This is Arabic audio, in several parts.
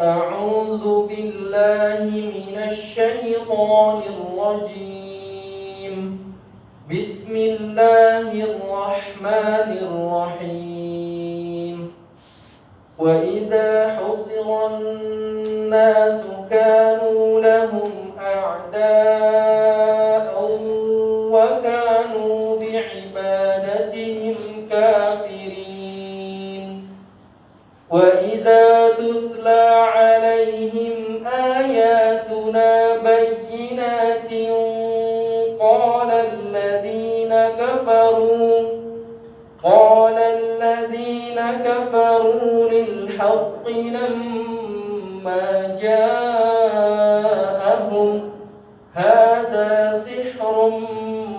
أعوذ بالله من الشيطان الرجيم. بسم الله الرحمن الرحيم. وإذا حصر الناس كانوا لهم أعداء وكانوا بعبادتهم كافرين. وإذا تتلى بينات قال الذين كفروا قال الذين كفروا للحق لما جاءهم هذا سحر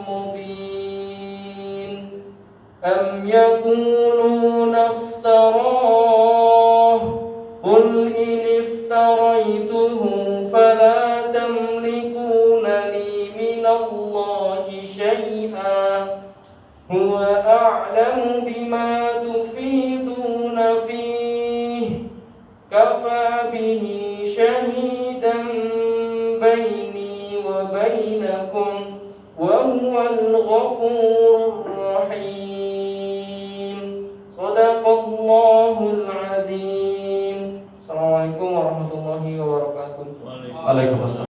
مبين. أم يقولون افتراه قل إن افتريته فلا شيئا هو أعلم بما تفيدون فيه. كفى به شهيدا بيني وبينكم وهو الغفور الرحيم. صدق الله العظيم. السلام عليكم ورحمة الله وبركاته. وعليكم السلام.